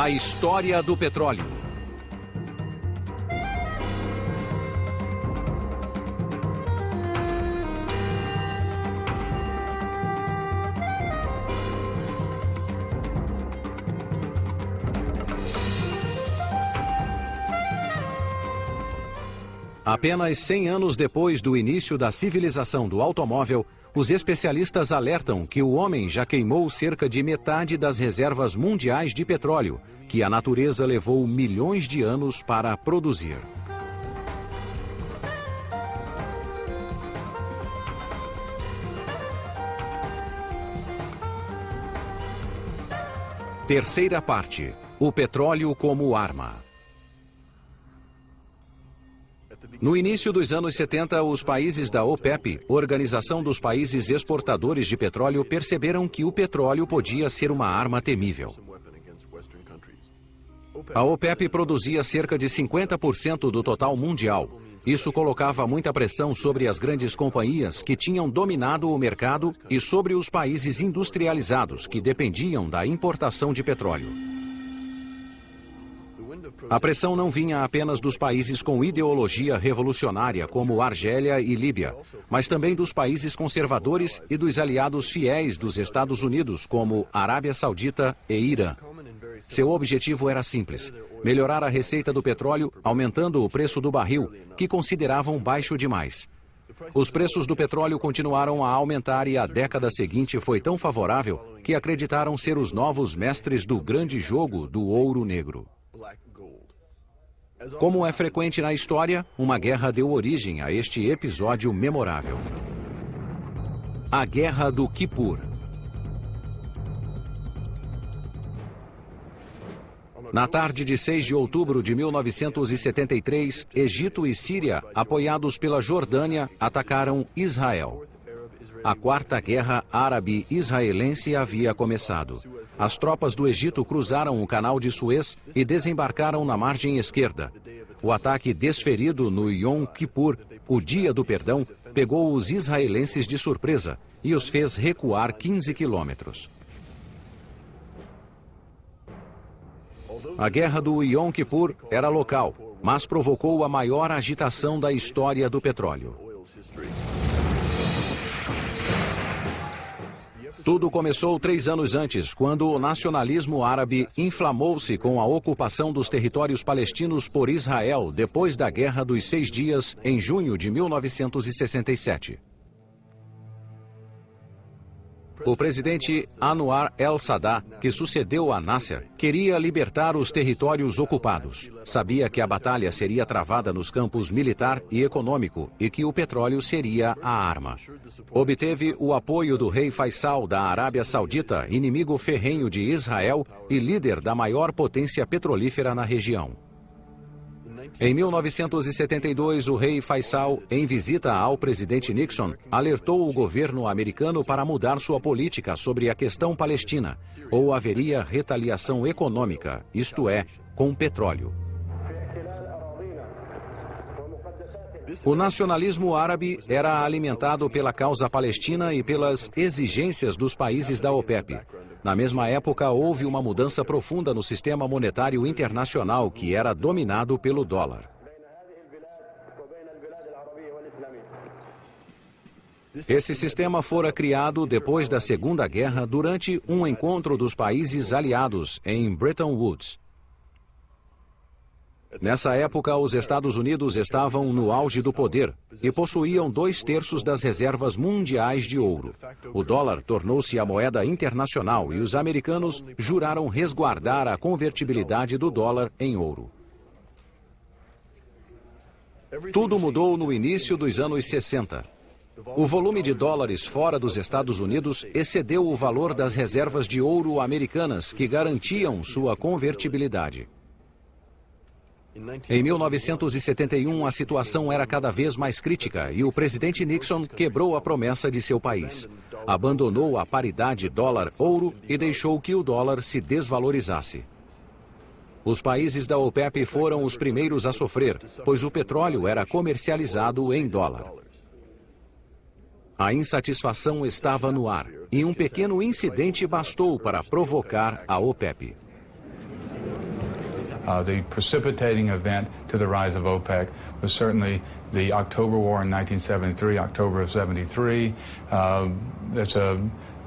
A história do petróleo. Apenas 100 anos depois do início da civilização do automóvel, os especialistas alertam que o homem já queimou cerca de metade das reservas mundiais de petróleo, que a natureza levou milhões de anos para produzir. Terceira parte. O petróleo como arma. No início dos anos 70, os países da OPEP, Organização dos Países Exportadores de Petróleo, perceberam que o petróleo podia ser uma arma temível. A OPEP produzia cerca de 50% do total mundial. Isso colocava muita pressão sobre as grandes companhias que tinham dominado o mercado e sobre os países industrializados que dependiam da importação de petróleo. A pressão não vinha apenas dos países com ideologia revolucionária, como Argélia e Líbia, mas também dos países conservadores e dos aliados fiéis dos Estados Unidos, como Arábia Saudita e Irã. Seu objetivo era simples: melhorar a receita do petróleo, aumentando o preço do barril, que consideravam baixo demais. Os preços do petróleo continuaram a aumentar e a década seguinte foi tão favorável que acreditaram ser os novos mestres do grande jogo do ouro negro. Como é frequente na história, uma guerra deu origem a este episódio memorável. A Guerra do Kippur. Na tarde de 6 de outubro de 1973, Egito e Síria, apoiados pela Jordânia, atacaram Israel. A Quarta Guerra Árabe-Israelense havia começado. As tropas do Egito cruzaram o canal de Suez e desembarcaram na margem esquerda. O ataque desferido no Yom Kippur, o Dia do Perdão, pegou os israelenses de surpresa e os fez recuar 15 quilômetros. A guerra do Yom Kippur era local, mas provocou a maior agitação da história do petróleo. Tudo começou três anos antes, quando o nacionalismo árabe inflamou-se com a ocupação dos territórios palestinos por Israel depois da Guerra dos Seis Dias, em junho de 1967. O presidente Anwar el-Sadat, que sucedeu a Nasser, queria libertar os territórios ocupados. Sabia que a batalha seria travada nos campos militar e econômico e que o petróleo seria a arma. Obteve o apoio do rei Faisal da Arábia Saudita, inimigo ferrenho de Israel e líder da maior potência petrolífera na região. Em 1972, o rei Faisal, em visita ao presidente Nixon, alertou o governo americano para mudar sua política sobre a questão palestina, ou haveria retaliação econômica, isto é, com petróleo. O nacionalismo árabe era alimentado pela causa palestina e pelas exigências dos países da OPEP. Na mesma época, houve uma mudança profunda no sistema monetário internacional, que era dominado pelo dólar. Esse sistema fora criado depois da Segunda Guerra durante um encontro dos países aliados em Bretton Woods. Nessa época, os Estados Unidos estavam no auge do poder e possuíam dois terços das reservas mundiais de ouro. O dólar tornou-se a moeda internacional e os americanos juraram resguardar a convertibilidade do dólar em ouro. Tudo mudou no início dos anos 60. O volume de dólares fora dos Estados Unidos excedeu o valor das reservas de ouro americanas que garantiam sua convertibilidade. Em 1971, a situação era cada vez mais crítica e o presidente Nixon quebrou a promessa de seu país. Abandonou a paridade dólar-ouro e deixou que o dólar se desvalorizasse. Os países da OPEP foram os primeiros a sofrer, pois o petróleo era comercializado em dólar. A insatisfação estava no ar e um pequeno incidente bastou para provocar a OPEP. Uh, the precipitating event to the rise of OPEC was certainly the October War in 1973, October of 73. Uh, it's a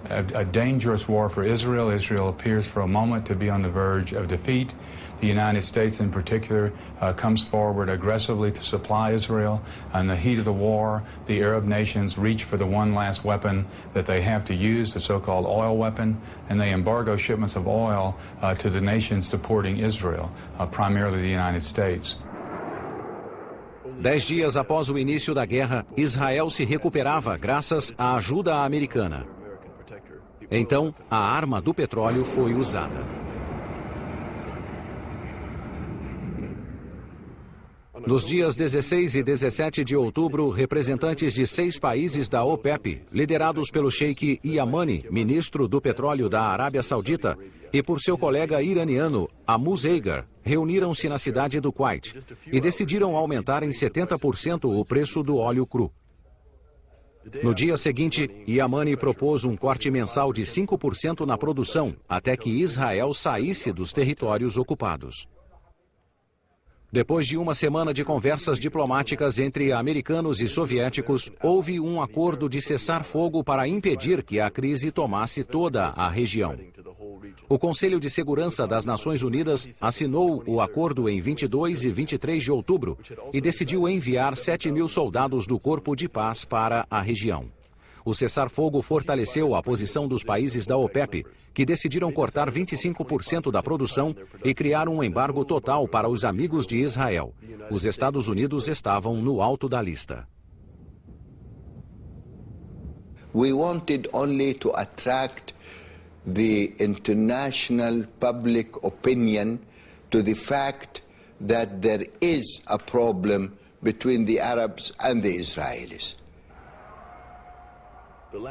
a, a, dangerous war for Israel. Israel appears for a moment to be on the verge of defeat. The United States, in particular, uh, comes forward aggressively to supply Israel. In the heat of the war, the Arab nations reach for the one last weapon that they have to use, the so-called oil weapon, and they embargo shipments of oil uh, to the nations supporting Israel, uh, primarily the United States. Dez dias após o início da guerra, Israel se recuperava graças à ajuda americana. Então, a arma do petróleo foi usada. Nos dias 16 e 17 de outubro, representantes de seis países da OPEP, liderados pelo Sheikh Yamani, ministro do petróleo da Arábia Saudita, e por seu colega iraniano, Amu Zeigar, reuniram-se na cidade do Kuwait e decidiram aumentar em 70% o preço do óleo cru. No dia seguinte, Yamani propôs um corte mensal de 5% na produção, até que Israel saísse dos territórios ocupados. Depois de uma semana de conversas diplomáticas entre americanos e soviéticos, houve um acordo de cessar fogo para impedir que a crise tomasse toda a região. O Conselho de Segurança das Nações Unidas assinou o acordo em 22 e 23 de outubro e decidiu enviar 7 mil soldados do Corpo de Paz para a região. O cessar-fogo fortaleceu a posição dos países da OPEP, que decidiram cortar 25% da produção e criar um embargo total para os amigos de Israel. Os Estados Unidos estavam no alto da lista. We wanted only to attract the international public opinion to the fact that there is a problem between the Arabs and the Israelis.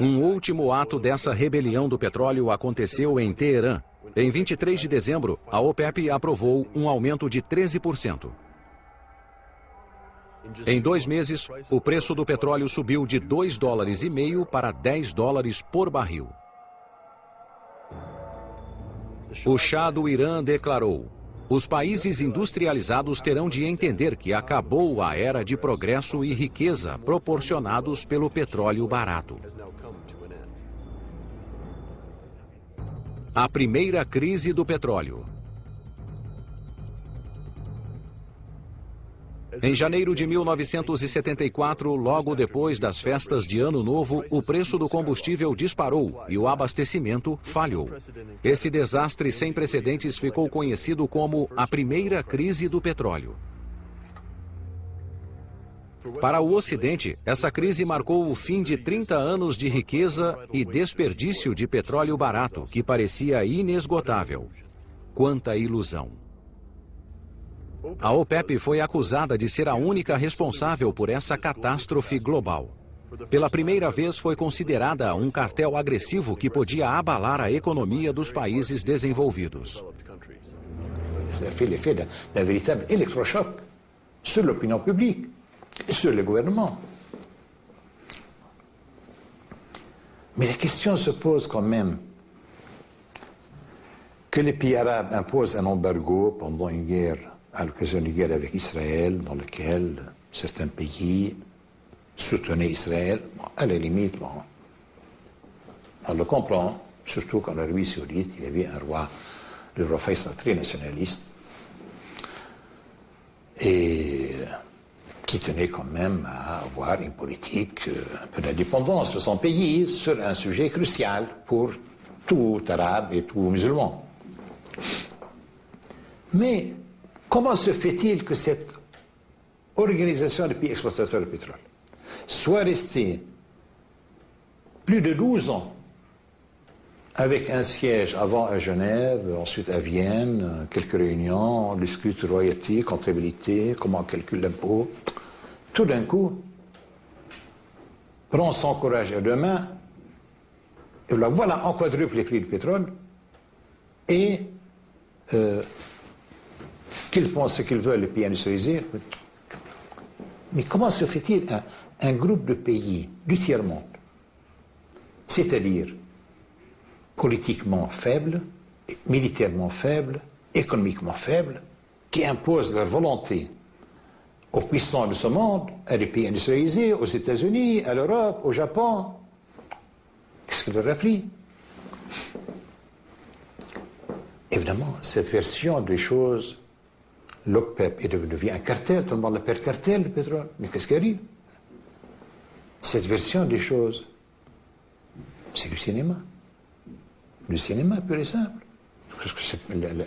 Um último ato dessa rebelião do petróleo aconteceu em Teherã. Em 23 de dezembro, a OPEP aprovou um aumento de 13%. Em dois meses, o preço do petróleo subiu de 2 dólares e meio para 10 dólares por barril. O chá do Irã declarou: os países industrializados terão de entender que acabou a era de progresso e riqueza proporcionados pelo petróleo barato. A primeira crise do petróleo. Em janeiro de 1974, logo depois das festas de Ano Novo, o preço do combustível disparou e o abastecimento falhou. Esse desastre sem precedentes ficou conhecido como a primeira crise do petróleo. Para o Ocidente, essa crise marcou o fim de 30 anos de riqueza e desperdício de petróleo barato, que parecia inesgotável. Quanta ilusão! A OPEP foi acusada de ser a única responsável por essa catástrofe global. Pela primeira vez foi considerada um cartel agressivo que podia abalar a economia dos países desenvolvidos. sur l'opinion publique sur le gouvernement. Mais la question se pose quand même que les pays arabes imposent un embargo pendant une guerre à l'occasion d'une guerre avec Israël, dans laquelle certains pays soutenaient Israël, à la limite, on le comprend, surtout qu'en Arabie Saoudite, il y avait un roi, le roi Faisal, très nationaliste, et qui tenait quand même à avoir une politique euh, un peu d'indépendance de son pays sur un sujet crucial pour tout arabe et tout musulman. Mais Comment se fait-il que cette organisation des pays exploitateurs de pétrole soit restée plus de 12 ans avec un siège avant à Genève, ensuite à Vienne, quelques réunions, on discute royauté, comptabilité, comment on calcule l'impôt. Tout d'un coup, prend son courage à deux mains, et voilà, on quadruple les prix du pétrole, et euh, qu'ils font ce qu'ils veulent, les pays industrialisés. Mais comment se fait-il un, groupe de pays du tiers-monde, c'est-à-dire politiquement faible, militairement faible, économiquement faible, qui imposent leur volonté aux puissants de ce monde, à les pays industrialisés, aux États-Unis, à l'Europe, au Japon? Qu'est-ce que leur pris Évidemment, cette version des choses, l'OPEP est devenu un cartel, tout le monde l'appelle cartel, le pétrole. Mais qu'est-ce qui arrive? Cette version des choses, c'est du cinéma. Du cinéma pur et simple.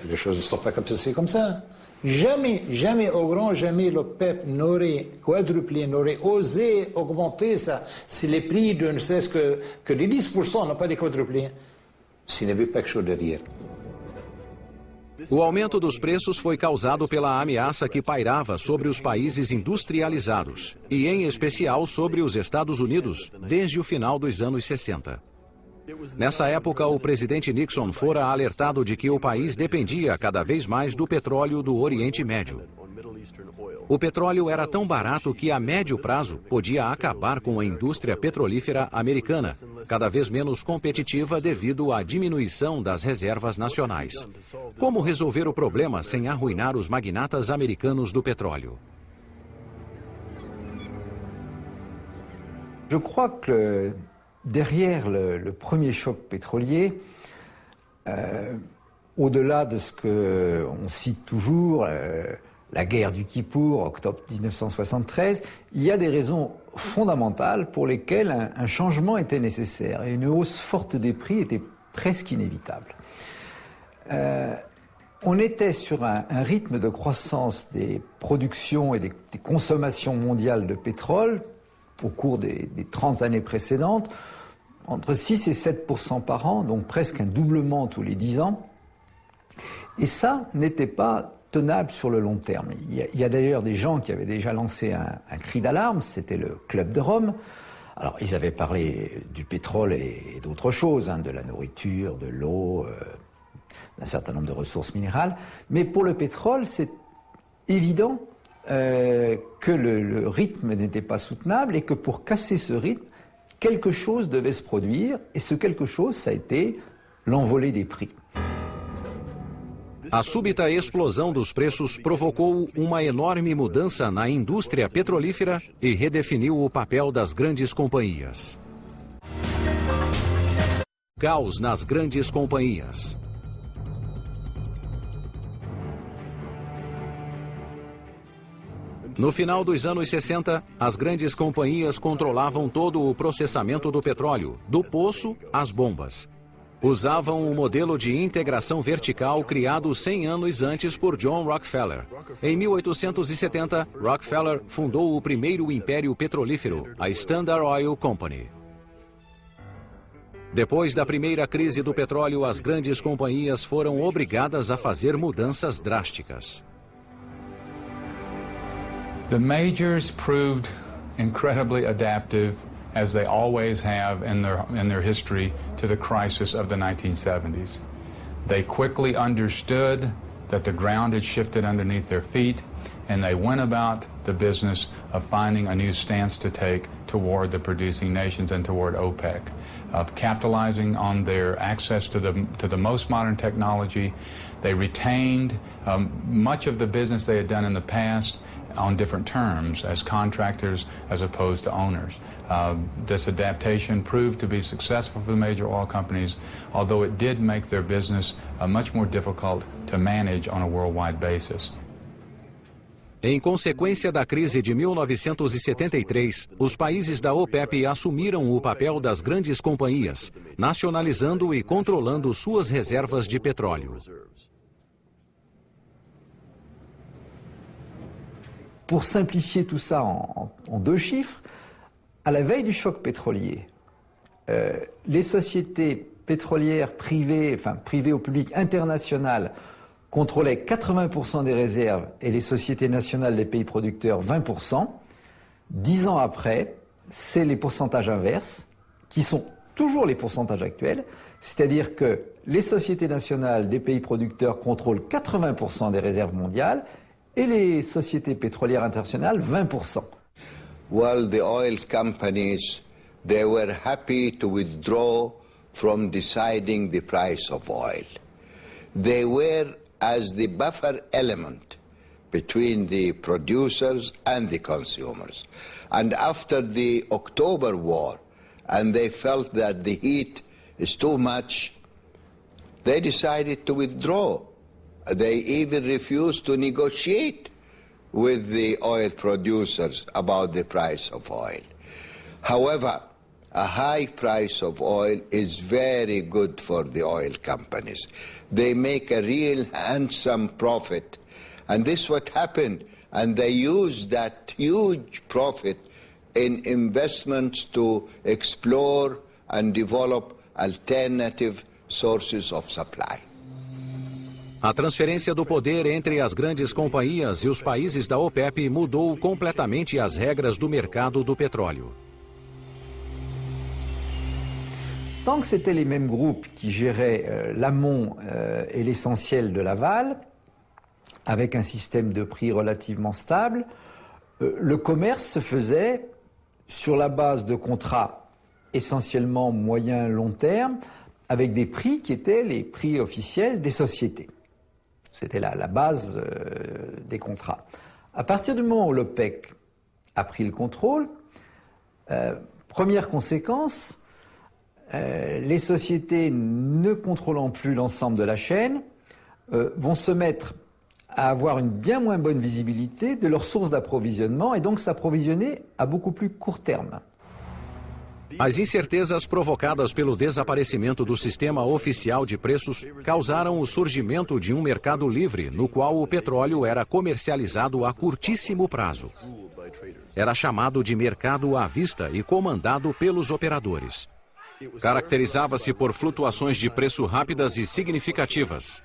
Les choses ne sont pas comme ça, c'est comme ça. Jamais, jamais au grand jamais le PEP n'aurait quadruplé, n'aurait osé augmenter ça si les prix de ne cesse que, que les 10% n'ont pas des quadruplés, s'il n'y avait pas quelque chose derrière. O aumento dos preços foi causado pela ameaça que pairava sobre os países industrializados, e em especial sobre os Estados Unidos, desde o final dos anos 60. Nessa época, o presidente Nixon fora alertado de que o país dependia cada vez mais do petróleo do Oriente Médio. O petróleo era tão barato que a médio prazo podia acabar com a indústria petrolífera americana, cada vez menos competitiva devido à diminuição das reservas nacionais. Como resolver o problema sem arruinar os magnatas americanos do petróleo? Je crois que derrière le, premier choc pétrolier, euh, au-delà de ce qu'on cite toujours, euh, la guerre du Kippour, octobre 1973, il y a des raisons fondamentales pour lesquelles un, changement était nécessaire et une hausse forte des prix était presque inévitable. Euh, on était sur un, rythme de croissance des productions et des, consommations mondiales de pétrole au cours des, des 30 années précédentes, entre 6 et 7% par an, donc presque un doublement tous les 10 ans. Et ça n'était pas tenable sur le long terme. Il y a, d'ailleurs des gens qui avaient déjà lancé un, cri d'alarme, c'était le Club de Rome. Alors, ils avaient parlé du pétrole et, d'autres choses, hein, de la nourriture, de l'eau, euh, d'un certain nombre de ressources minérales. Mais pour le pétrole, c'est évident euh, que le rythme n'était pas soutenable et que pour casser ce rythme, quelque chose devait se produire, et ce quelque chose, ça a été l'envolée des prix. A súbita explosão dos preços provocou uma enorme mudança na indústria petrolífera e redefiniu o papel das grandes companhias. Caos nas grandes companhias. No final dos anos 60, as grandes companhias controlavam todo o processamento do petróleo, do poço às bombas. Usavam o modelo de integração vertical criado 100 anos antes por John Rockefeller. Em 1870, Rockefeller fundou o primeiro império petrolífero, a Standard Oil Company. Depois da primeira crise do petróleo, as grandes companhias foram obrigadas a fazer mudanças drásticas. The majors proved incredibly adaptive, as they always have in their, in their history, to the crisis of the 1970s. They quickly understood that the ground had shifted underneath their feet, and they went about the business of finding a new stance to take toward the producing nations and toward OPEC, of capitalizing on their access to the, to the most modern technology. They retained um, much of the business they had done in the past on different terms as contractors as opposed to owners. Uh, this adaptation proved to be successful for the major oil companies, although it did make their business uh, much more difficult to manage on a worldwide basis. Em consequência da crise de 1973, os países da OPEP assumiram o papel das grandes companhias, nacionalizando e controlando suas reservas de petróleo. Pour simplifier tout ça en, deux chiffres, à la veille du choc pétrolier, euh, les sociétés pétrolières privées, enfin privées au public international, contrôlaient 80% des réserves et les sociétés nationales des pays producteurs 20%. Dix ans après, c'est les pourcentages inverses, qui sont toujours les pourcentages actuels, c'est-à-dire que les sociétés nationales des pays producteurs contrôlent 80% des réserves mondiales et les sociétés pétrolières internationales 20%. Well, the oil companies, they were happy to withdraw from deciding the price of oil. They were as the buffer element between the producers and the consumers. And after the October war, and they felt that the heat is too much, they decided to withdraw. They even refused to negotiate with the oil producers about the price of oil. However, a high price of oil is very good for the oil companies. They make a real handsome profit. And this is what happened. And they use that huge profit in investments to explore and develop alternative sources of supply. A transferência do poder entre as grandes companhias e os países da OPEP mudou completamente as regras do mercado do petróleo. Tant que c'était les mêmes groupes qui géraient euh, l'amont euh, et l'essentiel de l'aval, avec un système de prix relativement stable, euh, le commerce se faisait sur la base de contrats essentiellement moyen-long terme, avec des prix qui étaient les prix officiels des sociétés. C'était la, base euh, des contrats. À partir du moment où l'OPEC a pris le contrôle, euh, première conséquence, euh, les sociétés ne contrôlant plus l'ensemble de la chaîne vont se mettre à avoir une bien moins bonne visibilité de leurs sources d'approvisionnement et donc s'approvisionner à beaucoup plus court terme. As incertezas provocadas pelo desaparecimento do sistema oficial de preços causaram o surgimento de um mercado livre, no qual o petróleo era comercializado a curtíssimo prazo. Era chamado de mercado à vista e comandado pelos operadores. Caracterizava-se por flutuações de preço rápidas e significativas.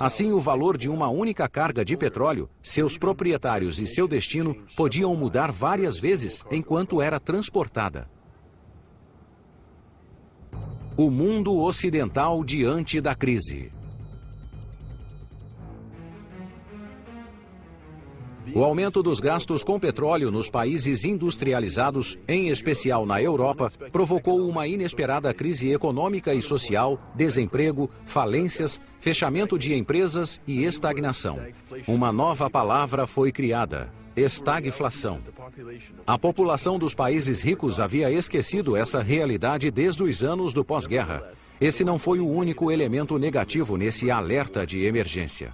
Assim, o valor de uma única carga de petróleo, seus proprietários e seu destino podiam mudar várias vezes enquanto era transportada. O mundo ocidental diante da crise. O aumento dos gastos com petróleo nos países industrializados, em especial na Europa, provocou uma inesperada crise econômica e social, desemprego, falências, fechamento de empresas e estagnação. Uma nova palavra foi criada: estagflação. A população dos países ricos havia esquecido essa realidade desde os anos do pós-guerra. Esse não foi o único elemento negativo nesse alerta de emergência.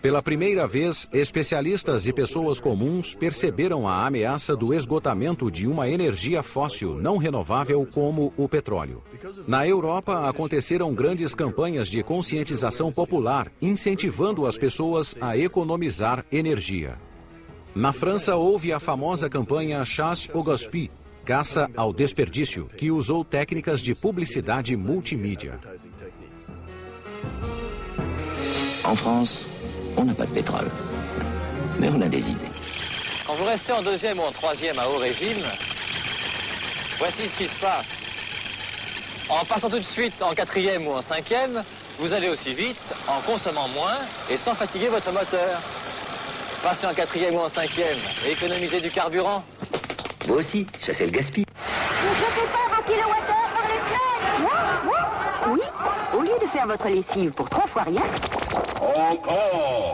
Pela primeira vez, especialistas e pessoas comuns perceberam a ameaça do esgotamento de uma energia fóssil não renovável como o petróleo. Na Europa, aconteceram grandes campanhas de conscientização popular, incentivando as pessoas a economizar energia. Na França, houve a famosa campanha Chasse au Gaspille, caça ao desperdício, que usou técnicas de publicidade multimídia. En France, on n'a pas de pétrole. Mais on a des idées. Quand vous restez en deuxième ou en troisième à haut régime, voici ce qui se passe. En passant tout de suite en quatrième ou en cinquième, vous allez aussi vite, en consommant moins et sans fatiguer votre moteur. Passez en quatrième ou en cinquième et économisez du carburant. Vous aussi, chassez le gaspille. Ne jetez pas vos kilowattheures par les fenêtres Oui, au lieu de faire votre lessive pour trois fois rien,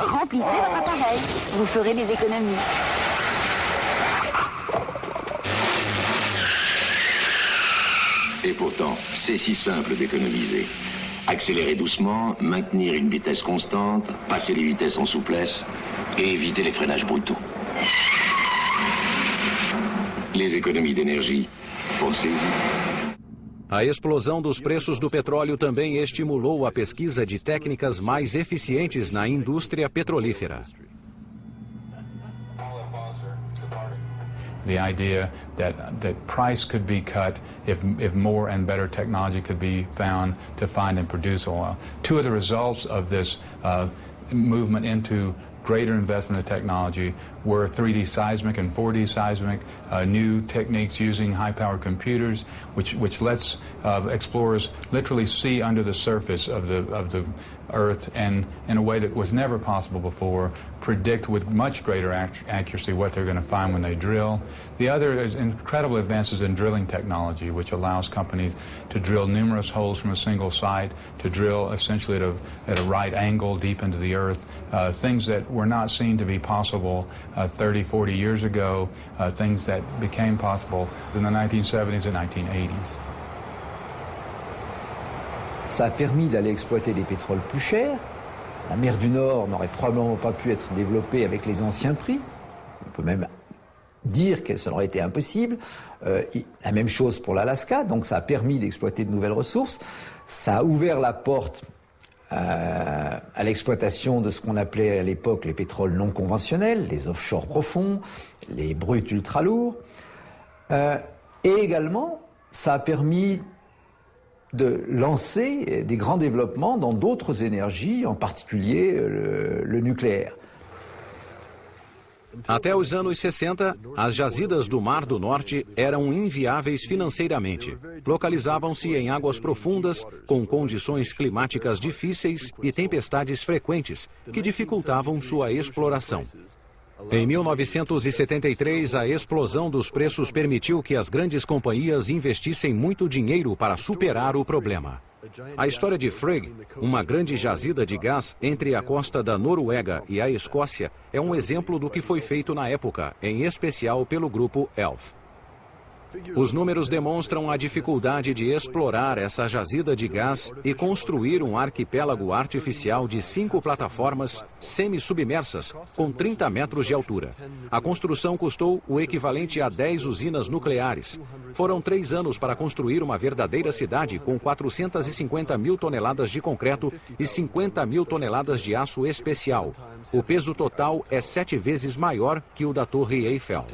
remplissez votre appareil. Vous ferez des économies. Et pourtant, c'est si simple d'économiser. Accélérer doucement, maintenir une vitesse constante, passer les vitesses en souplesse et éviter les freinages brutaux. Les économies d'énergie, pensez-y. A explosão dos preços do petróleo também estimulou a pesquisa de técnicas mais eficientes na indústria petrolífera. The idea that that price could be cut if if more and better technology could be found to find and produce oil. Two of the results of this uh, movement into greater investment in technology were 3D seismic and 4D seismic, uh, new techniques using high-powered computers, which, which lets uh, explorers literally see under the surface of the, of the Earth and in a way that was never possible before, predict with much greater accuracy what they're going to find when they drill. The other is incredible advances in drilling technology, which allows companies to drill numerous holes from a single site, to drill essentially at a, at a right angle deep into the Earth, uh, things that were not seen to be possible uh, 30, 40 years ago, uh, things that became possible in the 1970s and 1980s. Ça a permis d'aller exploiter des pétroles plus chers. La mer du Nord n'aurait probablement pas pu être développée avec les anciens prix. On peut même dire que ça aurait été impossible. Euh, la même chose pour l'Alaska, donc ça a permis d'exploiter de nouvelles ressources. Ça a ouvert la porte euh, à l'exploitation de ce qu'on appelait à l'époque les pétroles non conventionnels, les offshore profonds, les bruts ultra lourds. Euh, et également, ça a permis de lancer des grands développements dans d'autres énergies, en particulier le, le nucléaire. Até os anos 60, as jazidas do Mar do Norte eram inviáveis financeiramente. Localizavam-se em águas profundas, com condições climáticas difíceis e tempestades frequentes, que dificultavam sua exploração. Em 1973, a explosão dos preços permitiu que as grandes companhias investissem muito dinheiro para superar o problema. A história de Frigg, uma grande jazida de gás entre a costa da Noruega e a Escócia, é um exemplo do que foi feito na época, em especial pelo grupo ELF. Os números demonstram a dificuldade de explorar essa jazida de gás e construir um arquipélago artificial de cinco plataformas semi-submersas, com 30 metros de altura. A construção custou o equivalente a 10 usinas nucleares. Foram três anos para construir uma verdadeira cidade com 450 mil toneladas de concreto e 50 mil toneladas de aço especial. O peso total é sete vezes maior que o da Torre Eiffel.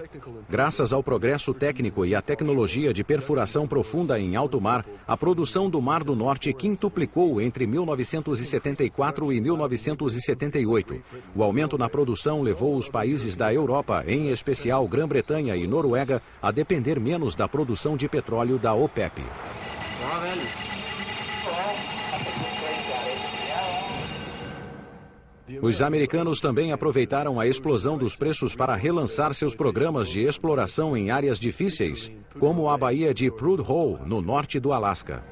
Graças ao progresso técnico e à tecnologia de perfuração profunda em alto mar, a produção do Mar do Norte quintuplicou entre 1974 e 1978. O aumento na produção levou os países da Europa, em especial Grã-Bretanha e Noruega, a depender menos da produção de petróleo da OPEP. Os americanos também aproveitaram a explosão dos preços para relançar seus programas de exploração em áreas difíceis, como a Baía de Prudhoe, no norte do Alasca.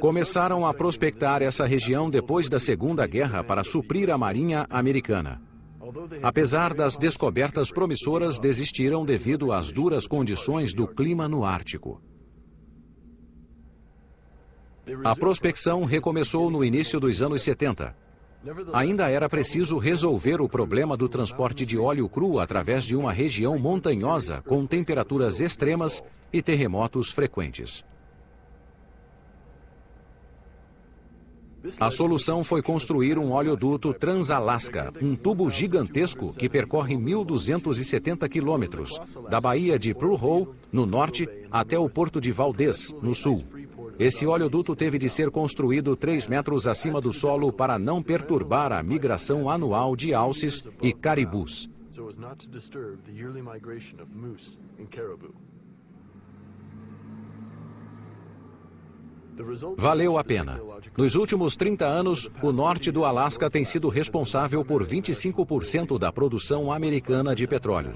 Começaram a prospectar essa região depois da Segunda Guerra para suprir a Marinha Americana. Apesar das descobertas promissoras, desistiram devido às duras condições do clima no Ártico. A prospecção recomeçou no início dos anos 70. Ainda era preciso resolver o problema do transporte de óleo cru através de uma região montanhosa com temperaturas extremas e terremotos frequentes. A solução foi construir um oleoduto Transalasca, um tubo gigantesco que percorre 1.270 quilômetros, da Baía de Prudhoe, no norte, até o porto de Valdez, no sul. Esse oleoduto teve de ser construído 3 metros acima do solo para não perturbar a migração anual de alces e caribus. Valeu a pena. Nos últimos 30 anos, o norte do Alasca tem sido responsável por 25% da produção americana de petróleo.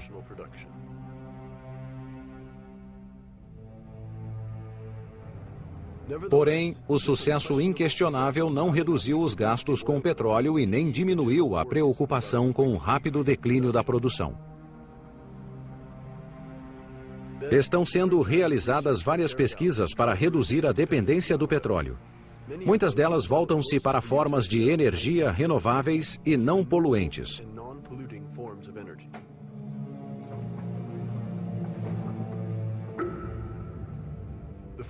Porém, o sucesso inquestionável não reduziu os gastos com petróleo e nem diminuiu a preocupação com o rápido declínio da produção. Estão sendo realizadas várias pesquisas para reduzir a dependência do petróleo. Muitas delas voltam-se para formas de energia renováveis e não poluentes.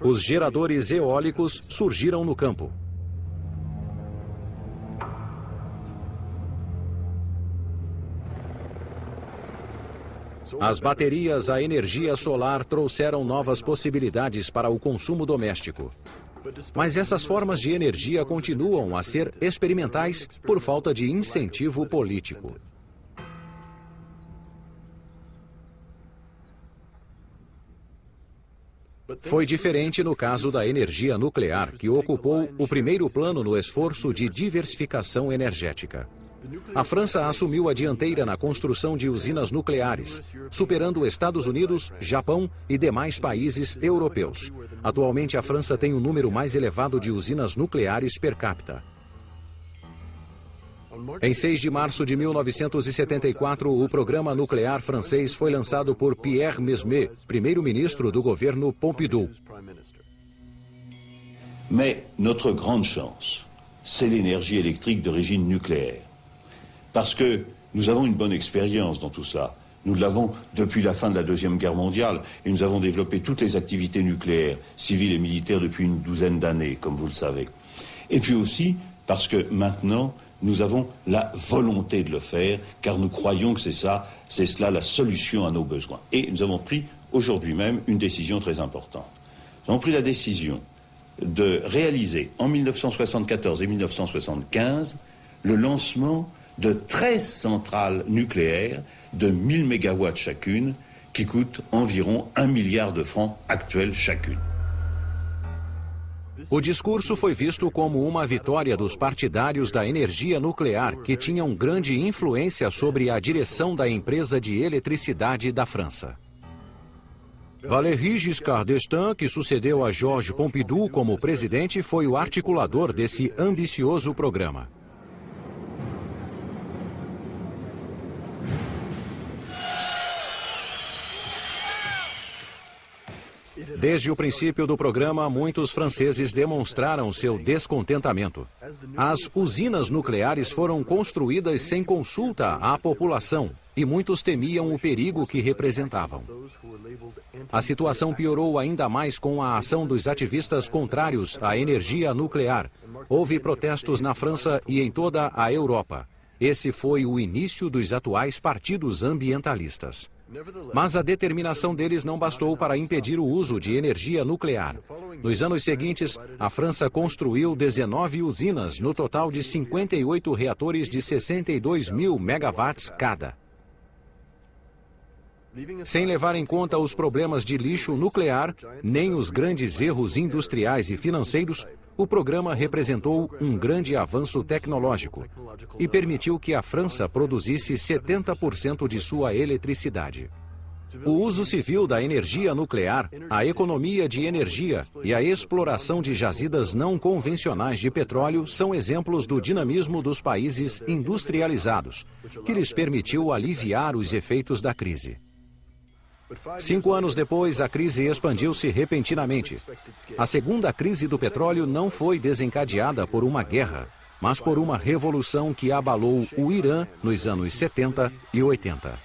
Os geradores eólicos surgiram no campo. As baterias a energia solar trouxeram novas possibilidades para o consumo doméstico. Mas essas formas de energia continuam a ser experimentais por falta de incentivo político. Foi diferente no caso da energia nuclear, que ocupou o primeiro plano no esforço de diversificação energética. A França assumiu a dianteira na construção de usinas nucleares, superando Estados Unidos, Japão e demais países europeus. Atualmente, a França tem o número mais elevado de usinas nucleares per capita. Em 6 de março de 1974, o programa nuclear francês foi lançado por Pierre Mesmer, primeiro-ministro do governo Pompidou. Mais notre grande chance, c'est l'énergie électrique d'origine nucléaire. Parce que nous avons une bonne expérience dans tout ça. Nous l'avons depuis la fin de la Deuxième Guerre mondiale et nous avons développé toutes les activités nucléaires, civiles et militaires depuis une douzaine d'années, comme vous le savez. Et puis aussi parce que maintenant, nous avons la volonté de le faire, car nous croyons que c'est ça, c'est cela la solution à nos besoins. Et nous avons pris aujourd'hui même une décision très importante. Nous avons pris la décision de réaliser en 1974 et 1975 le lancement de 13 centrales nucléaires de 1000 mégawatts chacune, qui coûtent environ 1 milliard de francs actuels chacune. O discurso foi visto como uma vitória dos partidários da energia nuclear, que tinham grande influência sobre a direção da empresa de eletricidade da França. Valéry Giscard d'Estaing, que sucedeu a Georges Pompidou como presidente, foi o articulador desse ambicioso programa. Desde o princípio do programa, muitos franceses demonstraram seu descontentamento. As usinas nucleares foram construídas sem consulta à população e muitos temiam o perigo que representavam. A situação piorou ainda mais com a ação dos ativistas contrários à energia nuclear. Houve protestos na França e em toda a Europa. Esse foi o início dos atuais partidos ambientalistas. Mas a determinação deles não bastou para impedir o uso de energia nuclear. Nos anos seguintes, a França construiu 19 usinas, no total de 58 reatores de 62 mil megawatts cada. Sem levar em conta os problemas de lixo nuclear, nem os grandes erros industriais e financeiros, o programa representou um grande avanço tecnológico e permitiu que a França produzisse 70% de sua eletricidade. O uso civil da energia nuclear, a economia de energia e a exploração de jazidas não convencionais de petróleo são exemplos do dinamismo dos países industrializados, que lhes permitiu aliviar os efeitos da crise. Cinco anos depois, a crise expandiu-se repentinamente. A segunda crise do petróleo não foi desencadeada por uma guerra, mas por uma revolução que abalou o Irã nos anos 70 e 80.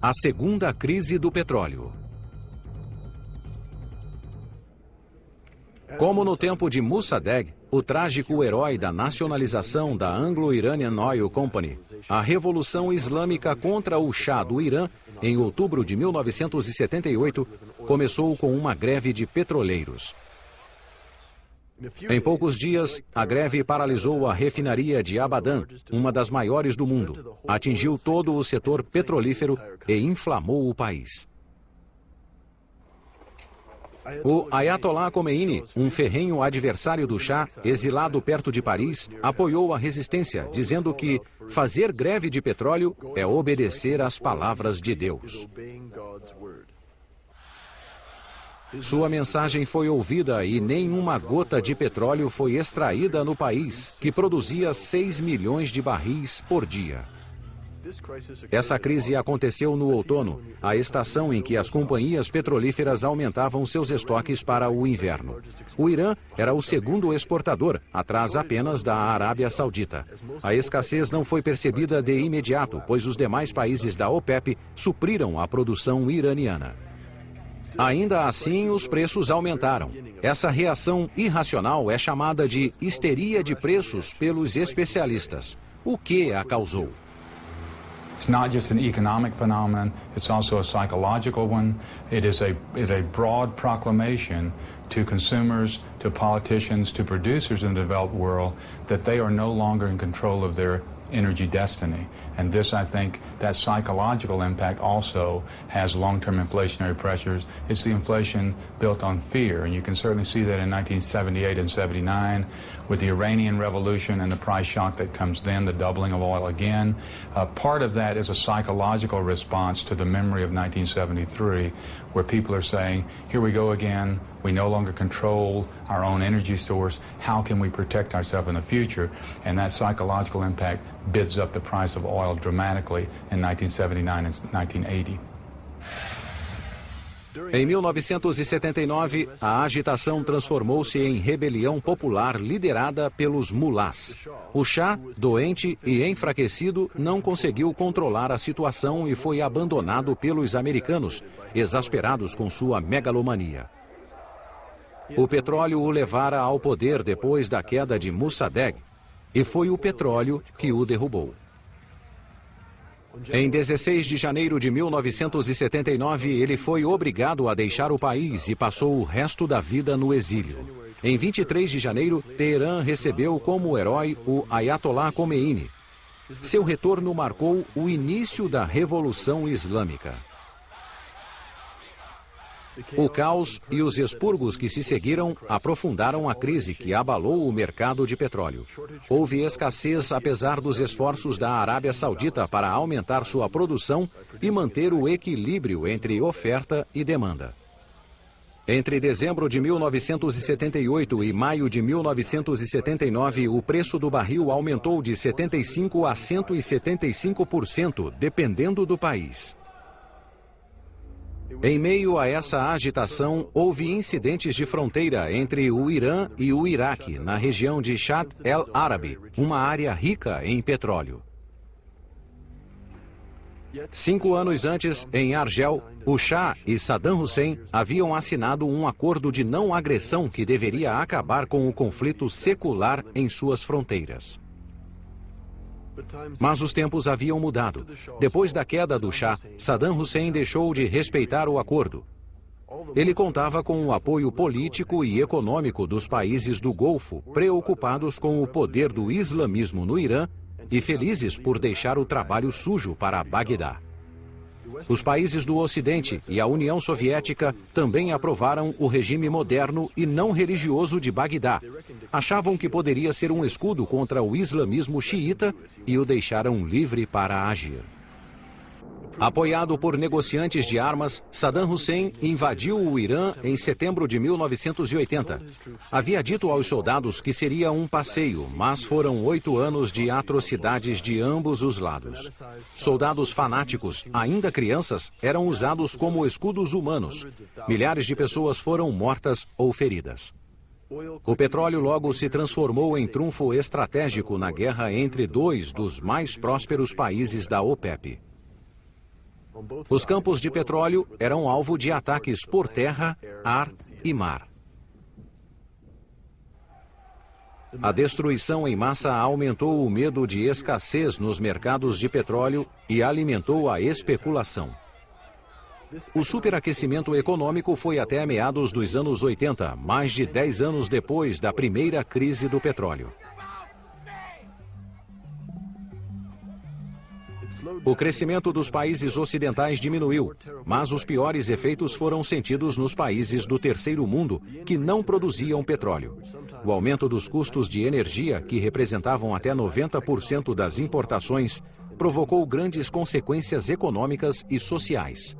A segunda crise do petróleo. Como no tempo de Mossadegh, o trágico herói da nacionalização da Anglo-Iranian Oil Company, a Revolução Islâmica contra o Shah do Irã, em outubro de 1978, começou com uma greve de petroleiros. Em poucos dias, a greve paralisou a refinaria de Abadan, uma das maiores do mundo, atingiu todo o setor petrolífero e inflamou o país. O Ayatollah Khomeini, um ferrenho adversário do Shah, exilado perto de Paris, apoiou a resistência, dizendo que fazer greve de petróleo é obedecer às palavras de Deus. Sua mensagem foi ouvida e nenhuma gota de petróleo foi extraída no país, que produzia 6 milhões de barris por dia. Essa crise aconteceu no outono, a estação em que as companhias petrolíferas aumentavam seus estoques para o inverno. O Irã era o segundo exportador, atrás apenas da Arábia Saudita. A escassez não foi percebida de imediato, pois os demais países da OPEP supriram a produção iraniana. Ainda assim, os preços aumentaram. Essa reação irracional é chamada de histeria de preços pelos especialistas. O que a causou? It's not just an economic phenomenon, it's also a psychological one. It is a, it is a broad proclamation to consumers, to politicians, to producers in the developed world that they are no longer in control of their energy destiny. And this, I think, that psychological impact also has long-term inflationary pressures. It's the inflation built on fear, and you can certainly see that in 1978 and 79 with the Iranian Revolution and the price shock that comes then, the doubling of oil again. Uh, part of that is a psychological response to the memory of 1973, where people are saying, here we go again, we no longer control our own energy source. How can we protect ourselves in the future? And that psychological impact bids up the price of oil dramatically in 1979 and 1980. Em 1979, a agitação transformou-se em rebelião popular liderada pelos mulás. O chá, doente e enfraquecido, não conseguiu controlar a situação e foi abandonado pelos americanos, exasperados com sua megalomania. O petróleo o levara ao poder depois da queda de Mossadegh, e foi o petróleo que o derrubou. Em 16 de janeiro de 1979, ele foi obrigado a deixar o país e passou o resto da vida no exílio. Em 23 de janeiro, Teherã recebeu como herói o Ayatollah Khomeini. Seu retorno marcou o início da Revolução Islâmica. O caos e os expurgos que se seguiram aprofundaram a crise que abalou o mercado de petróleo. Houve escassez apesar dos esforços da Arábia Saudita para aumentar sua produção e manter o equilíbrio entre oferta e demanda. Entre dezembro de 1978 e maio de 1979, o preço do barril aumentou de 75% a 175%, dependendo do país. Em meio a essa agitação, houve incidentes de fronteira entre o Irã e o Iraque, na região de Shat el-Arabi, uma área rica em petróleo. Cinco anos antes, em Argel, o Shah e Saddam Hussein haviam assinado um acordo de não agressão que deveria acabar com o conflito secular em suas fronteiras. Mas os tempos haviam mudado. Depois da queda do Shah, Saddam Hussein deixou de respeitar o acordo. Ele contava com o apoio político e econômico dos países do Golfo, preocupados com o poder do islamismo no Irã e felizes por deixar o trabalho sujo para Bagdá. Os países do Ocidente e a União Soviética também aprovaram o regime moderno e não religioso de Bagdá. Achavam que poderia ser um escudo contra o islamismo xiita e o deixaram livre para agir. Apoiado por negociantes de armas, Saddam Hussein invadiu o Irã em setembro de 1980. Havia dito aos soldados que seria um passeio, mas foram oito anos de atrocidades de ambos os lados. Soldados fanáticos, ainda crianças, eram usados como escudos humanos. Milhares de pessoas foram mortas ou feridas. O petróleo logo se transformou em trunfo estratégico na guerra entre dois dos mais prósperos países da OPEP. Os campos de petróleo eram alvo de ataques por terra, ar e mar. A destruição em massa aumentou o medo de escassez nos mercados de petróleo e alimentou a especulação. O superaquecimento econômico foi até meados dos anos 80, mais de 10 anos depois da primeira crise do petróleo. O crescimento dos países ocidentais diminuiu, mas os piores efeitos foram sentidos nos países do terceiro mundo, que não produziam petróleo. O aumento dos custos de energia, que representavam até 90% das importações, provocou grandes consequências econômicas e sociais.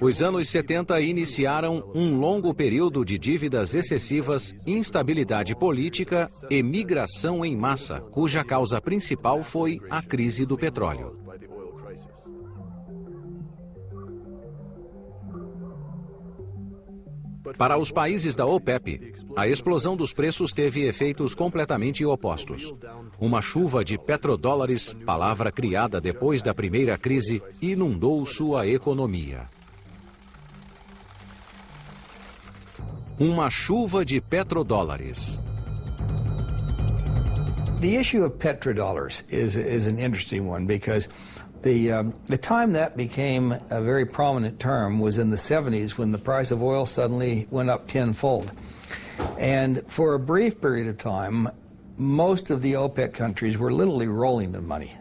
Os anos 70 iniciaram um longo período de dívidas excessivas, instabilidade política e migração em massa, cuja causa principal foi a crise do petróleo. Para os países da OPEP, a explosão dos preços teve efeitos completamente opostos. Uma chuva de petrodólares, palavra criada depois da primeira crise, inundou sua economia. Uma chuva de petrodólares. the issue of petrodollars is, is an interesting one because the, um, the time that became a very prominent term was in the 70s when the price of oil suddenly went up tenfold. And for a brief period of time, most of the OPEC countries were literally rolling in money.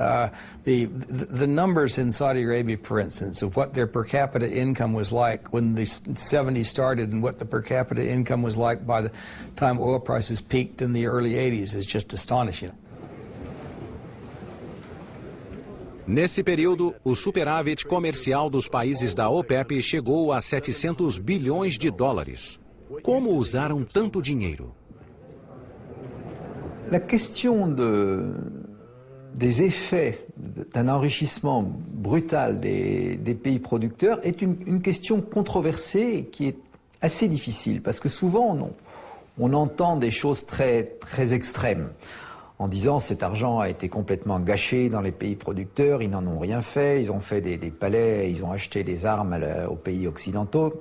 Uh, the, the numbers in Saudi Arabia, for instance, of what their per capita income was like when the 70s started and what the per capita income was like by the time oil prices peaked in the early 80s is just astonishing. Nesse período, o superávit comercial dos países da OPEP chegou a 700 bilhões de dólares. Como usaram tanto dinheiro? La question de, des effets d'un enrichissement brutal des, pays producteurs est une, question controversée qui est assez difficile parce que souvent on, entend des choses très, très extrêmes en disant cet argent a été complètement gâché dans les pays producteurs, ils n'en ont rien fait, ils ont fait des, palais, ils ont acheté des armes aux pays occidentaux.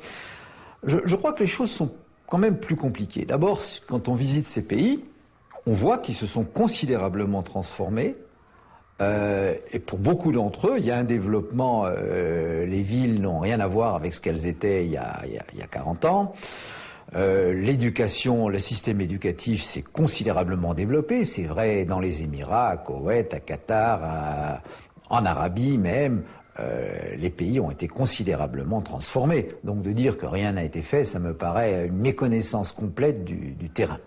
Je crois que les choses sont quand même plus compliquées. D'abord, quand on visite ces pays, on voit qu'ils se sont considérablement transformés, euh, et pour beaucoup d'entre eux, il y a un développement, euh, les villes n'ont rien à voir avec ce qu'elles étaient il y a, il y a, il y a 40 ans. Euh, L'éducation, le système éducatif s'est considérablement développé. C'est vrai dans les Émirats, à Koweït, à Qatar, en Arabie même. Les pays ont été considérablement transformés. Donc de dire que rien n'a été fait, ça me paraît une méconnaissance complète du, du terrain.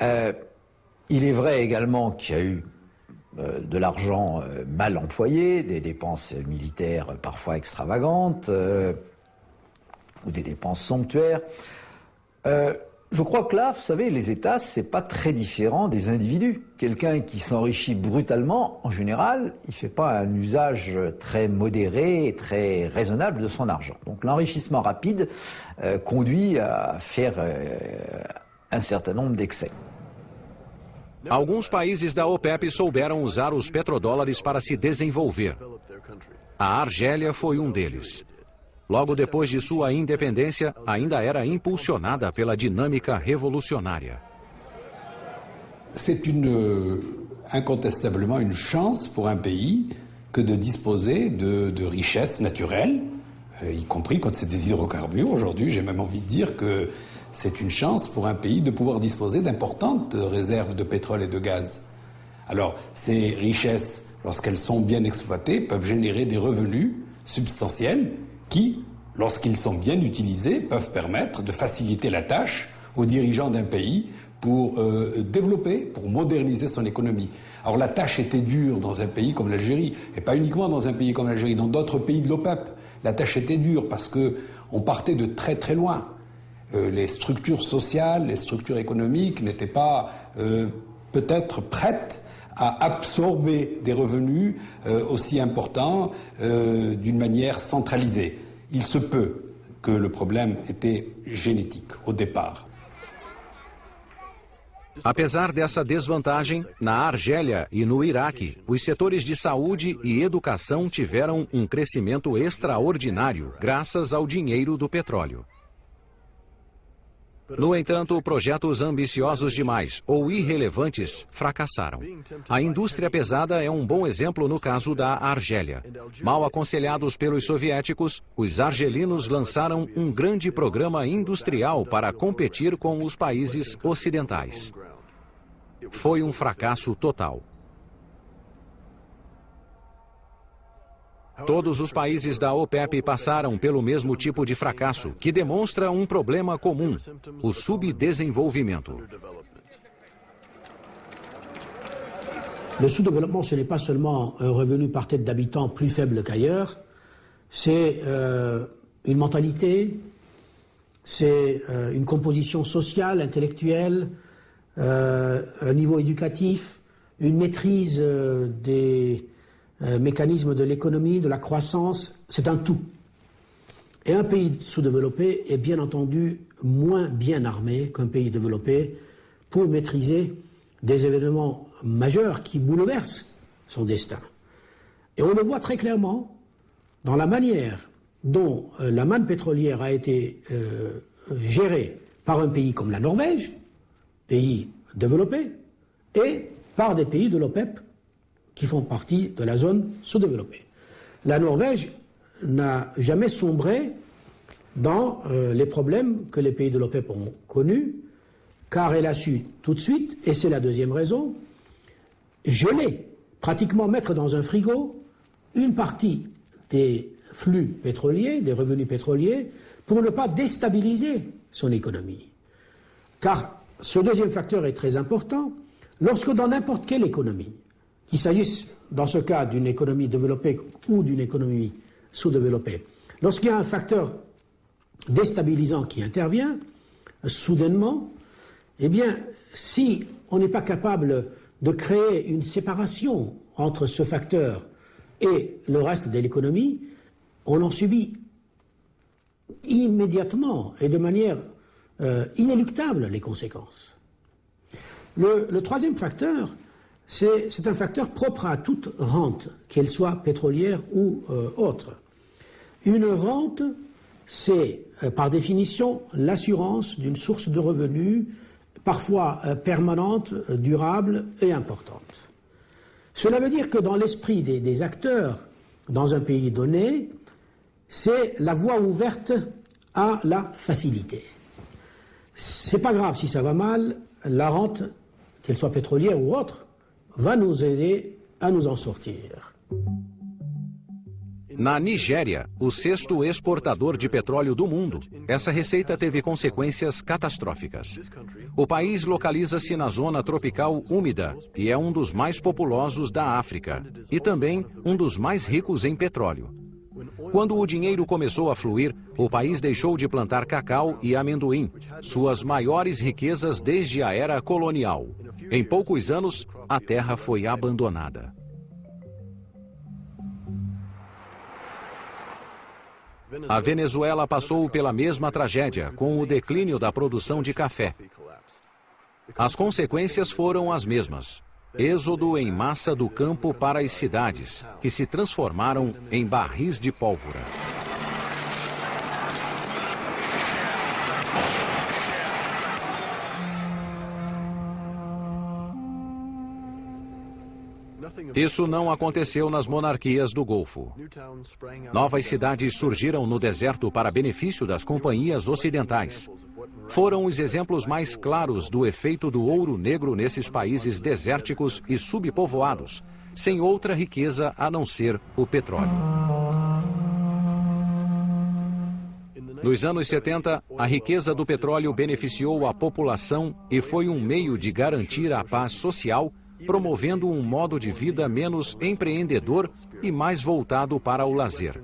Il est vrai également qu'il y a eu de l'argent euh, mal employé, des dépenses militaires parfois extravagantes, euh, ou des dépenses somptuaires. Euh, je crois que là, vous savez, les États, c'est pas très différent des individus. Quelqu'un qui s'enrichit brutalement, en général, il fait pas un usage très modéré et très raisonnable de son argent. Donc l'enrichissement rapide euh, conduit à faire euh, un certain nombre d'excès. Alguns países da OPEP souberam usar os petrodólares para se desenvolver. A Argélia foi um deles. Logo depois de sua independência, ainda era impulsionada pela dinâmica revolucionária. C'est incontestablement une chance pour un pays que de disposer de, de richesses naturelles, euh, y compris quand c'est des hydrocarbures. Aujourd'hui, j'ai même envie de dire que c'est une chance pour un pays de pouvoir disposer d'importantes réserves de pétrole et de gaz. Alors, ces richesses, lorsqu'elles sont bien exploitées, peuvent générer des revenus substantiels qui, lorsqu'ils sont bien utilisés, peuvent permettre de faciliter la tâche aux dirigeants d'un pays pour euh, développer, pour moderniser son économie. Alors la tâche était dure dans un pays comme l'Algérie, et pas uniquement dans un pays comme l'Algérie, dans d'autres pays de l'OPEP. La tâche était dure parce que on partait de très très loin. Euh, les structures sociales, les structures économiques n'étaient pas euh, peut-être prêtes à absorber des revenus euh, aussi importants euh, d'une manière centralisée. Il se peut que le problème était génétique au départ. Apesar dessa desvantagem, na Argélia e no Iraque, os setores de saúde e educação tiveram um crescimento extraordinário graças ao dinheiro do petróleo. No entanto, projetos ambiciosos demais ou irrelevantes fracassaram. A indústria pesada é um bom exemplo no caso da Argélia. Mal aconselhados pelos soviéticos, os argelinos lançaram um grande programa industrial para competir com os países ocidentais. Foi um fracasso total. Todos os países da OPEP passaram pelo mesmo tipo de fracasso, que demonstra um problema comum: o subdesenvolvimento. Le sous-développement, ce n'est pas seulement un revenu par tête d'habitant plus faible qu'ailleurs, c'est euh, une mentalité, c'est euh, une composition sociale, intellectuelle, euh, un niveau éducatif, une maîtrise euh, des euh, mécanismes de l'économie, de la croissance, c'est un tout. Et un pays sous-développé est bien entendu moins bien armé qu'un pays développé pour maîtriser des événements majeurs qui bouleversent son destin. Et on le voit très clairement dans la manière dont euh, la manne pétrolière a été euh, gérée par un pays comme la Norvège, pays développé, et par des pays de l'OPEP qui font partie de la zone sous-développée. La Norvège n'a jamais sombré dans euh, les problèmes que les pays de l'OPEP ont connus, car elle a su tout de suite, et c'est la deuxième raison, geler, pratiquement mettre dans un frigo une partie des flux pétroliers, des revenus pétroliers, pour ne pas déstabiliser son économie. Car ce deuxième facteur est très important. Lorsque dans n'importe quelle économie, qu'il s'agisse dans ce cas d'une économie développée ou d'une économie sous-développée, lorsqu'il y a un facteur déstabilisant qui intervient, soudainement, eh bien, si on n'est pas capable de créer une séparation entre ce facteur et le reste de l'économie, on en subit immédiatement et de manière euh, inéluctable les conséquences. Le, troisième facteur, c'est un facteur propre à toute rente, qu'elle soit pétrolière ou euh, autre. Une rente, c'est euh, par définition l'assurance d'une source de revenus parfois permanente, durable et importante. Cela veut dire que dans l'esprit des acteurs dans un pays donné, c'est la voie ouverte à la facilité. C'est pas grave si ça va mal, la rente, qu'elle soit pétrolière ou autre, va nous aider a nos en sortir. Na Nigéria, o sexto exportador de petróleo do mundo, essa receita teve consequências catastróficas. O país localiza-se na zona tropical úmida e é um dos mais populosos da África, e também um dos mais ricos em petróleo. Quando o dinheiro começou a fluir, o país deixou de plantar cacau e amendoim, suas maiores riquezas desde a era colonial. Em poucos anos, a terra foi abandonada. A Venezuela passou pela mesma tragédia, com o declínio da produção de café. As consequências foram as mesmas. Êxodo em massa do campo para as cidades, que se transformaram em barris de pólvora. Isso não aconteceu nas monarquias do Golfo. Novas cidades surgiram no deserto para benefício das companhias ocidentais. Foram os exemplos mais claros do efeito do ouro negro nesses países desérticos e subpovoados, sem outra riqueza a não ser o petróleo. Nos anos 70, a riqueza do petróleo beneficiou a população e foi um meio de garantir a paz social promovendo um modo de vida menos empreendedor e mais voltado para o lazer.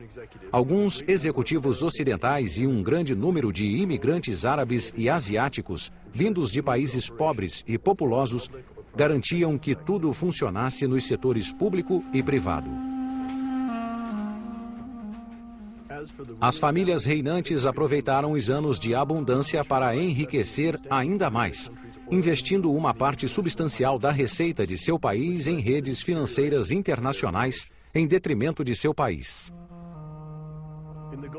Alguns executivos ocidentais e um grande número de imigrantes árabes e asiáticos, vindos de países pobres e populosos, garantiam que tudo funcionasse nos setores público e privado. As famílias reinantes aproveitaram os anos de abundância para enriquecer ainda mais, investindo uma parte substancial da receita de seu país em redes financeiras internacionais, em detrimento de seu país.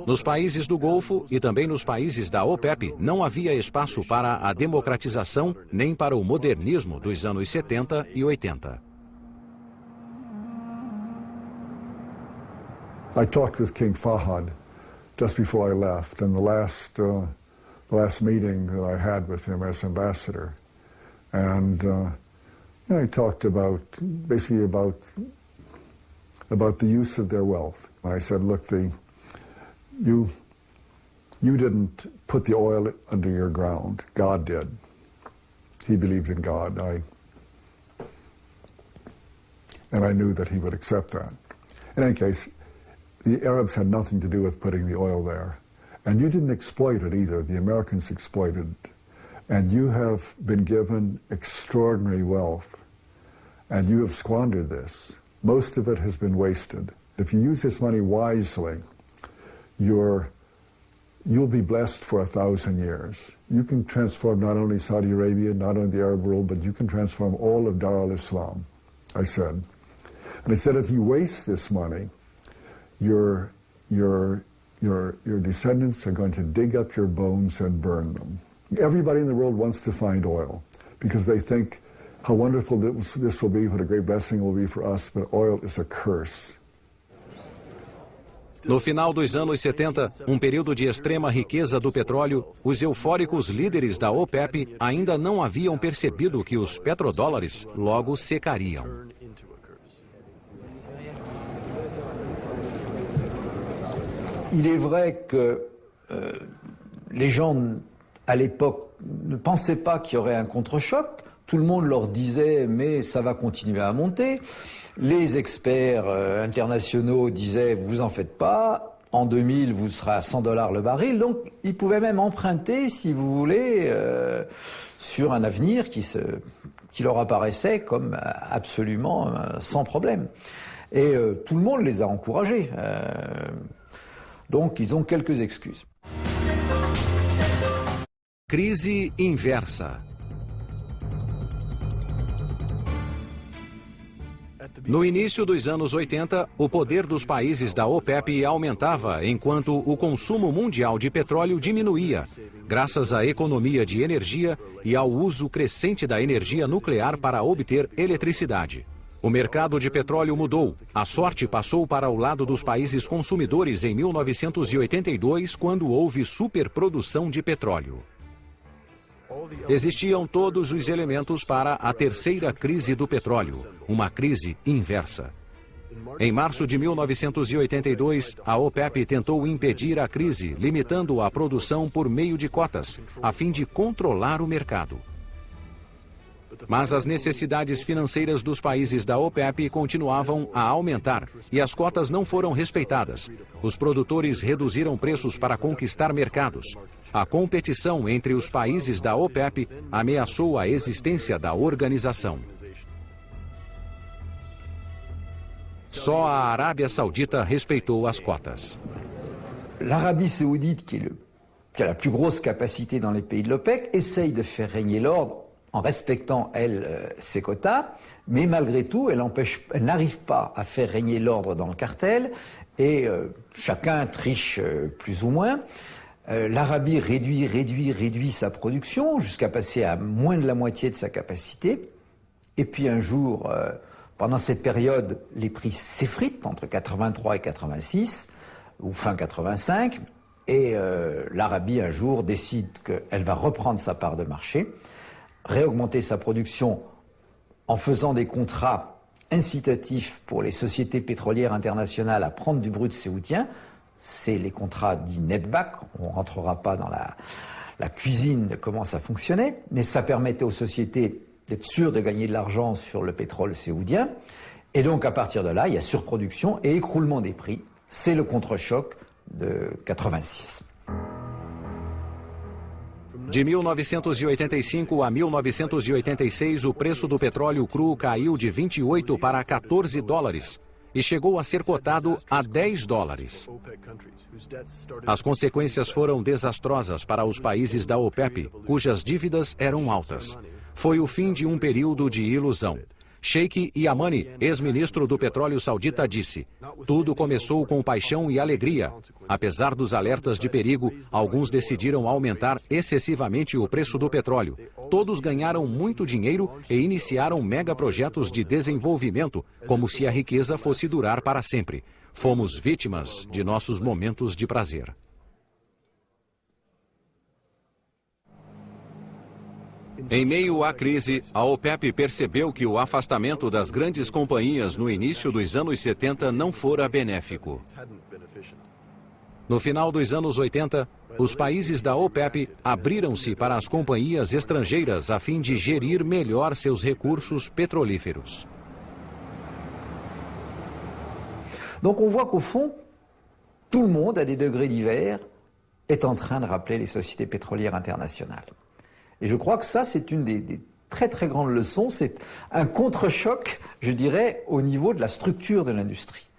Nos países do Golfo e também nos países da OPEP, não havia espaço para a democratização nem para o modernismo dos anos 70 e 80. I talked with King Fahad just before I left, and the last uh, the last meeting that I had with him as ambassador. And uh, you know, he talked about, basically about, about the use of their wealth. And I said, look, the, you, you didn't put the oil under your ground. God did. He believed in God. I, and I knew that he would accept that. In any case, the Arabs had nothing to do with putting the oil there. And you didn't exploit it either. The Americans exploited it. And you have been given extraordinary wealth, and you have squandered this. Most of it has been wasted. If you use this money wisely, you're, you'll be blessed for a thousand years. You can transform not only Saudi Arabia, not only the Arab world, but you can transform all of Dar al-Islam, I said. And I said, if you waste this money, your, your, your, your descendants are going to dig up your bones and burn them. Everybody in the world wants to find oil because they think how wonderful this will be, what a great blessing it will be for us, but oil is a curse. No final dos anos 70, um período de extrema riqueza do petróleo, os eufóricos líderes da OPEP ainda não haviam percebido que os petrodólares logo secariam. Il est vrai que euh, les gens à l'époque ne pensaient pas qu'il y aurait un contre-choc. Tout le monde leur disait mais ça va continuer à monter. Les experts euh, internationaux disaient vous en faites pas. En 2000, vous serez à 100 dollars le baril. Donc, ils pouvaient même emprunter, si vous voulez, euh, sur un avenir qui, leur apparaissait comme absolument euh, sans problème. Et tout le monde les a encouragés. Donc, ils ont quelques excuses. Crise inversa. No início dos anos 80, o poder dos países da OPEP aumentava enquanto o consumo mundial de petróleo diminuía, graças à economia de energia e ao uso crescente da energia nuclear para obter eletricidade. O mercado de petróleo mudou. A sorte passou para o lado dos países consumidores em 1982, quando houve superprodução de petróleo. Existiam todos os elementos para a terceira crise do petróleo, uma crise inversa. Em março de 1982, a OPEP tentou impedir a crise, limitando a produção por meio de cotas, a fim de controlar o mercado. Mas as necessidades financeiras dos países da OPEP continuavam a aumentar e as cotas não foram respeitadas. Os produtores reduziram preços para conquistar mercados. A competição entre os países da OPEP ameaçou a existência da organização. Só a Arábia Saudita respeitou as cotas. L'Arabie saoudite, qui, le, qui, a la plus grosse capacité dans les pays de l'OPEC, essaye de faire régner l'ordre en respectant, elle, euh, ses quotas, mais malgré tout, elle n'arrive pas à faire régner l'ordre dans le cartel, et euh, chacun triche euh, plus ou moins. L'Arabie réduit, réduit, réduit sa production jusqu'à passer à moins de la moitié de sa capacité. Et puis un jour, pendant cette période, les prix s'effritent entre 83 et 86, ou fin 85, et l'Arabie un jour décide qu'elle va reprendre sa part de marché, réaugmenter sa production en faisant des contrats incitatifs pour les sociétés pétrolières internationales à prendre du brut saoudien, c'est les contrats dits netback. On ne rentrera pas dans la, cuisine de comment ça fonctionnait, mais ça permettait aux sociétés d'être sûres de gagner de l'argent sur le pétrole saoudien. Et donc, à partir de là, il y a surproduction et écroulement des prix. C'est le contre-choc de 86. De 1985 a 1986, o preço do petróleo cru caiu de 28 para 14 dólares. e chegou a ser cotado a 10 dólares. As consequências foram desastrosas para os países da OPEP, cujas dívidas eram altas. Foi o fim de um período de ilusão. Sheikh Yamani, ex-ministro do petróleo saudita, disse: Tudo começou com paixão e alegria. Apesar dos alertas de perigo, alguns decidiram aumentar excessivamente o preço do petróleo. Todos ganharam muito dinheiro e iniciaram megaprojetos de desenvolvimento, como se a riqueza fosse durar para sempre. Fomos vítimas de nossos momentos de prazer. Em meio à crise, a OPEP percebeu que o afastamento das grandes companhias no início dos anos 70 não fora benéfico. No final dos anos 80, os países da OPEP abriram-se para as companhias estrangeiras a fim de gerir melhor seus recursos petrolíferos. Donc on voit qu'au fond, tout le monde, à des degrés divers, est en train de rappeler les sociétés pétrolières internationales. Et je crois que ça, c'est une des, très très grandes leçons. C'est un contre-choc, je dirais, au niveau de la structure de l'industrie.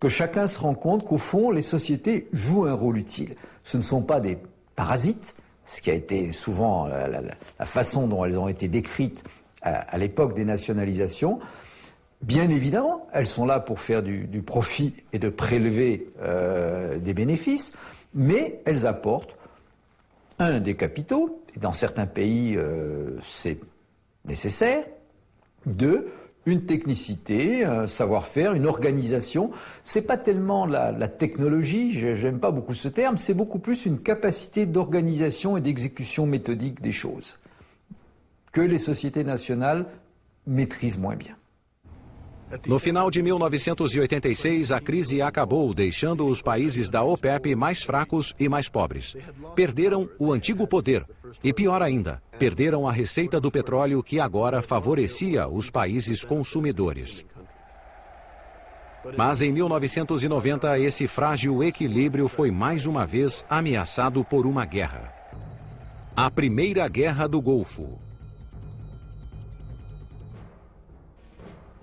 Que chacun se rend compte qu'au fond, les sociétés jouent un rôle utile. Ce ne sont pas des parasites, ce qui a été souvent la, façon dont elles ont été décrites à, l'époque des nationalisations. Bien évidemment, elles sont là pour faire du, du profit et de prélever euh, des bénéfices, mais elles apportent un, des capitaux, dans certains pays euh, c'est nécessaire, Deux, une technicité, un savoir-faire, une organisation. C'est pas tellement la, la technologie, j'aime pas beaucoup ce terme, c'est beaucoup plus une capacité d'organisation et d'exécution méthodique des choses que les sociétés nationales maîtrisent moins bien. No final de 1986, a crise acabou, deixando os países da OPEP mais fracos e mais pobres. Perderam o antigo poder e, pior ainda, perderam a receita do petróleo que agora favorecia os países consumidores. Mas em 1990, esse frágil equilíbrio foi mais uma vez ameaçado por uma guerra. A Primeira Guerra do Golfo.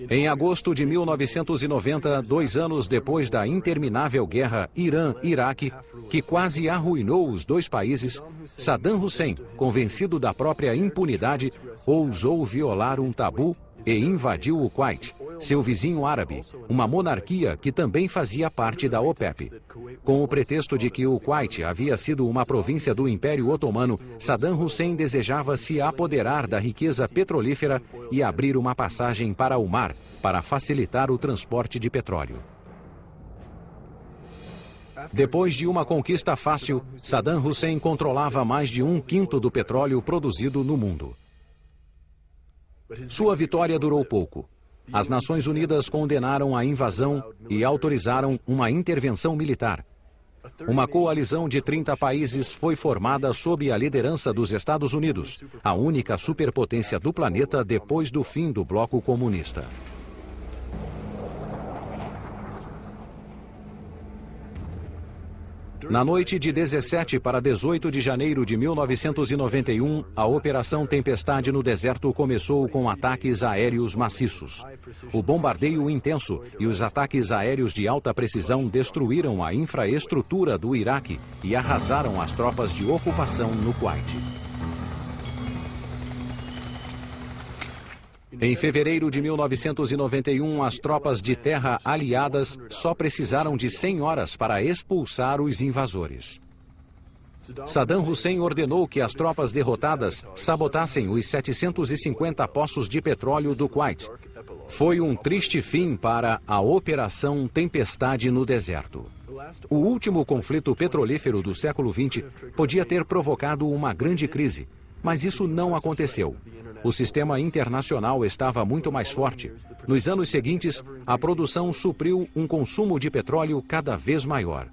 Em agosto de 1990, dois anos depois da interminável guerra Irã-Iraque, que quase arruinou os dois países, Saddam Hussein, convencido da própria impunidade, ousou violar um tabu e invadiu o Kuwait, seu vizinho árabe, uma monarquia que também fazia parte da OPEP. Com o pretexto de que o Kuwait havia sido uma província do Império Otomano, Saddam Hussein desejava se apoderar da riqueza petrolífera e abrir uma passagem para o mar para facilitar o transporte de petróleo. Depois de uma conquista fácil, Saddam Hussein controlava mais de um quinto do petróleo produzido no mundo. Sua vitória durou pouco. As Nações Unidas condenaram a invasão e autorizaram uma intervenção militar. Uma coalizão de 30 países foi formada sob a liderança dos Estados Unidos, a única superpotência do planeta depois do fim do bloco comunista. Na noite de 17 para 18 de janeiro de 1991, a Operação Tempestade no deserto começou com ataques aéreos maciços. O bombardeio intenso e os ataques aéreos de alta precisão destruíram a infraestrutura do Iraque e arrasaram as tropas de ocupação no Kuwait. Em fevereiro de 1991, as tropas de terra aliadas só precisaram de 100 horas para expulsar os invasores. Saddam Hussein ordenou que as tropas derrotadas sabotassem os 750 poços de petróleo do Kuwait. Foi um triste fim para a Operação Tempestade no Deserto. O último conflito petrolífero do século XX podia ter provocado uma grande crise, mas isso não aconteceu. O sistema internacional estava muito mais forte. Nos anos seguintes, a produção supriu um consumo de petróleo cada vez maior.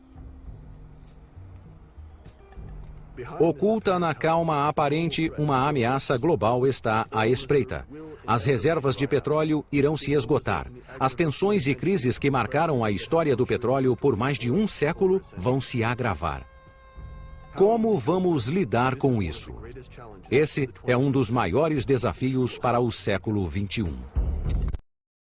Oculta na calma aparente, uma ameaça global está à espreita. As reservas de petróleo irão se esgotar. As tensões e crises que marcaram a história do petróleo por mais de um século vão se agravar. Como vamos lidar com isso? Esse é um dos maiores desafios para o século XXI.